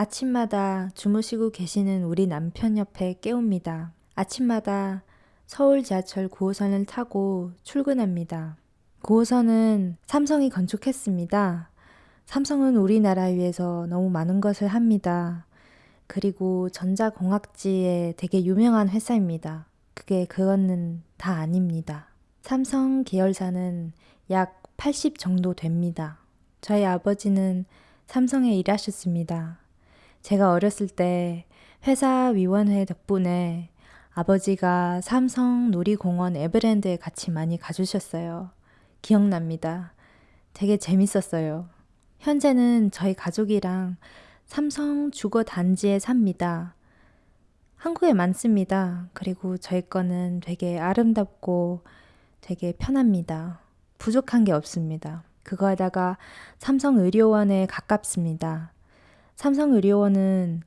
아침마다 주무시고 계시는 우리 남편 옆에 깨웁니다. 아침마다 서울 지하철 9호선을 타고 출근합니다. 9호선은 삼성이 건축했습니다. 삼성은 우리나라 위해서 너무 많은 것을 합니다. 그리고 전자공학지에 되게 유명한 회사입니다. 그게 그거는 다 아닙니다. 삼성 계열사는 약 80 정도 됩니다. 저희 아버지는 삼성에 일하셨습니다. 제가 어렸을 때 회사 위원회 덕분에 아버지가 삼성 놀이공원 에버랜드에 같이 많이 가주셨어요. 기억납니다. 되게 재밌었어요. 현재는 저희 가족이랑 삼성 주거 단지에 삽니다. 한국에 많습니다. 그리고 저희 거는 되게 아름답고 되게 편합니다. 부족한 게 없습니다. 그거에다가 삼성 의료원에 가깝습니다. 삼성의료원은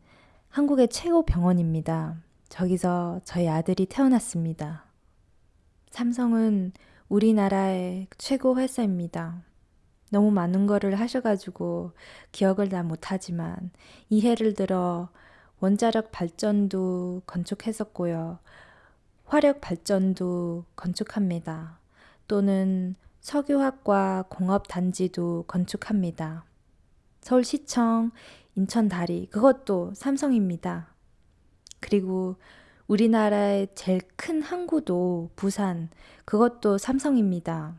한국의 최고 병원입니다. 저기서 저희 아들이 태어났습니다. 삼성은 우리나라의 최고 회사입니다. 너무 많은 거를 하셔가지고 기억을 다 못하지만 이해를 들어 원자력 발전도 건축했었고요. 화력 발전도 건축합니다. 또는 석유학과 공업단지도 건축합니다. 서울시청, 인천다리, 그것도 삼성입니다. 그리고 우리나라의 제일 큰 항구도 부산, 그것도 삼성입니다.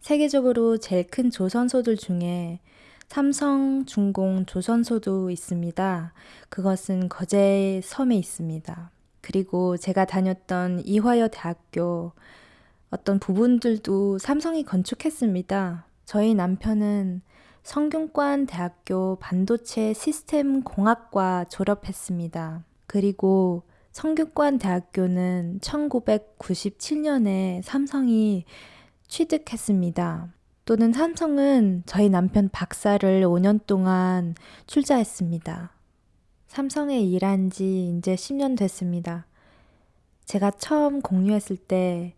세계적으로 제일 큰 조선소들 중에 삼성, 중공, 조선소도 있습니다. 그것은 거제 섬에 있습니다. 그리고 제가 다녔던 이화여 대학교 어떤 부분들도 삼성이 건축했습니다. 저희 남편은 성균관 대학교 반도체 시스템 공학과 졸업했습니다. 그리고 성균관 대학교는 1997년에 삼성이 취득했습니다. 또는 삼성은 저희 남편 박사를 5년 동안 출자했습니다. 삼성에 일한 지 이제 10년 됐습니다. 제가 처음 공유했을 때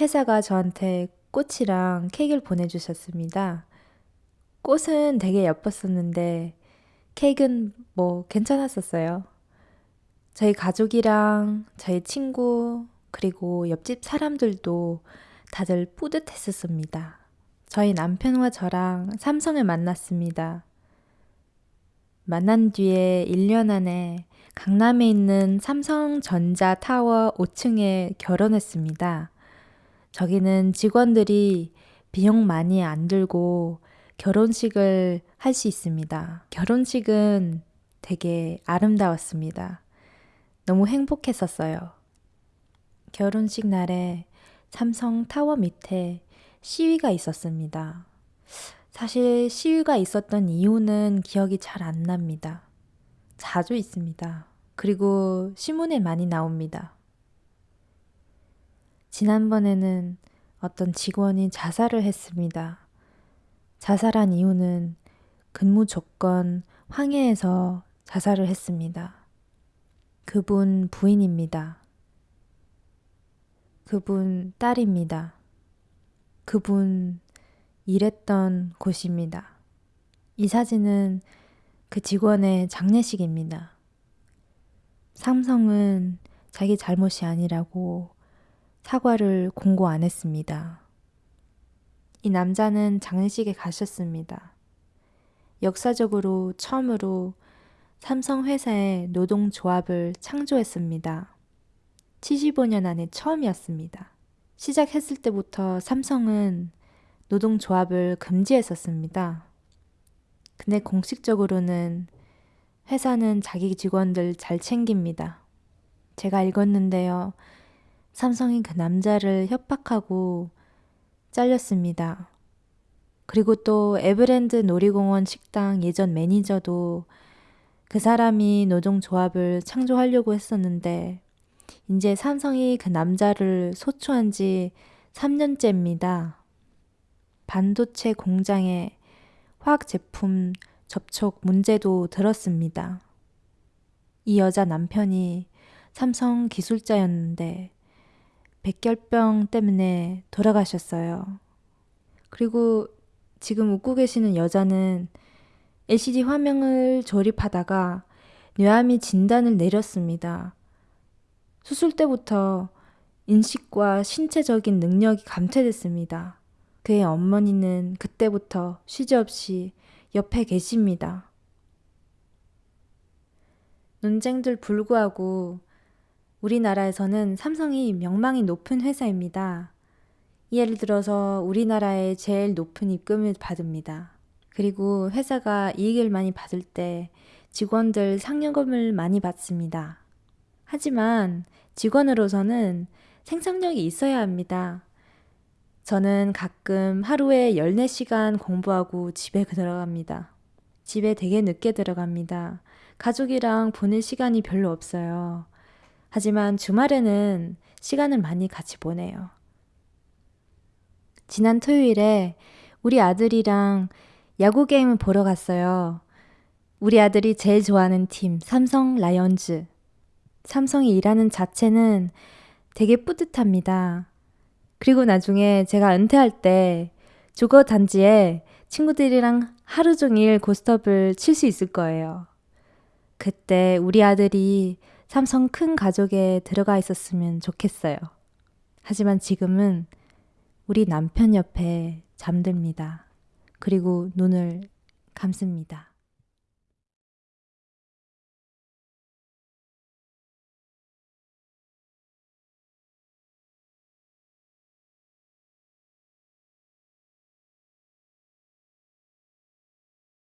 회사가 저한테 꽃이랑 케이크를 보내주셨습니다. 꽃은 되게 예뻤었는데 케이크는 뭐 괜찮았었어요. 저희 가족이랑 저희 친구 그리고 옆집 사람들도 다들 뿌듯했었습니다. 저희 남편과 저랑 삼성을 만났습니다. 만난 뒤에 1년 안에 강남에 있는 삼성전자 타워 5층에 결혼했습니다. 저기는 직원들이 비용 많이 안 들고 결혼식을 할 수 있습니다. 결혼식은 되게 아름다웠습니다. 너무 행복했었어요. 결혼식 날에 삼성 타워 밑에 시위가 있었습니다. 사실 시위가 있었던 이유는 기억이 잘 안 납니다. 자주 있습니다. 그리고 신문에 많이 나옵니다. 지난번에는 어떤 직원이 자살을 했습니다. 자살한 이유는 근무 조건 황해에서 자살을 했습니다. 그분 부인입니다. 그분 딸입니다. 그분 일했던 곳입니다. 이 사진은 그 직원의 장례식입니다. 삼성은 자기 잘못이 아니라고 사과를 공고 안 했습니다. 이 남자는 장례식에 가셨습니다. 역사적으로 처음으로 삼성 회사의 노동조합을 창조했습니다. 75년 안에 처음이었습니다. 시작했을 때부터 삼성은 노동조합을 금지했었습니다. 근데 공식적으로는 회사는 자기 직원들 잘 챙깁니다. 제가 읽었는데요. 삼성이 그 남자를 협박하고 잘렸습니다. 그리고 또 에브랜드 놀이공원 식당 예전 매니저도 그 사람이 노동조합을 창조하려고 했었는데 이제 삼성이 그 남자를 소추한 지 3년째입니다. 반도체 공장에 화학 제품 접촉 문제도 들었습니다. 이 여자 남편이 삼성 기술자였는데 백혈병 때문에 돌아가셨어요. 그리고 지금 웃고 계시는 여자는 LCD 화면을 조립하다가 뇌암이 진단을 내렸습니다. 수술 때부터 인식과 신체적인 능력이 감퇴됐습니다. 그의 어머니는 그때부터 쉬지 없이 옆에 계십니다. 논쟁들 불구하고 우리나라에서는 삼성이 명망이 높은 회사입니다. 예를 들어서 우리나라의 제일 높은 입금을 받습니다. 그리고 회사가 이익을 많이 받을 때 직원들 상여금을 많이 받습니다. 하지만 직원으로서는 생산력이 있어야 합니다. 저는 가끔 하루에 14시간 공부하고 집에 들어갑니다. 집에 되게 늦게 들어갑니다. 가족이랑 보낼 시간이 별로 없어요. 하지만 주말에는 시간을 많이 같이 보내요. 지난 토요일에 우리 아들이랑 야구 게임을 보러 갔어요. 우리 아들이 제일 좋아하는 팀, 삼성 라이언즈. 삼성이 일하는 자체는 되게 뿌듯합니다. 그리고 나중에 제가 은퇴할 때 조거 단지에 친구들이랑 하루 종일 고스톱을 칠 수 있을 거예요. 그때 우리 아들이 삼성 큰 가족에 들어가 있었으면 좋겠어요. 하지만 지금은 우리 남편 옆에 잠듭니다. 그리고 눈을 감습니다.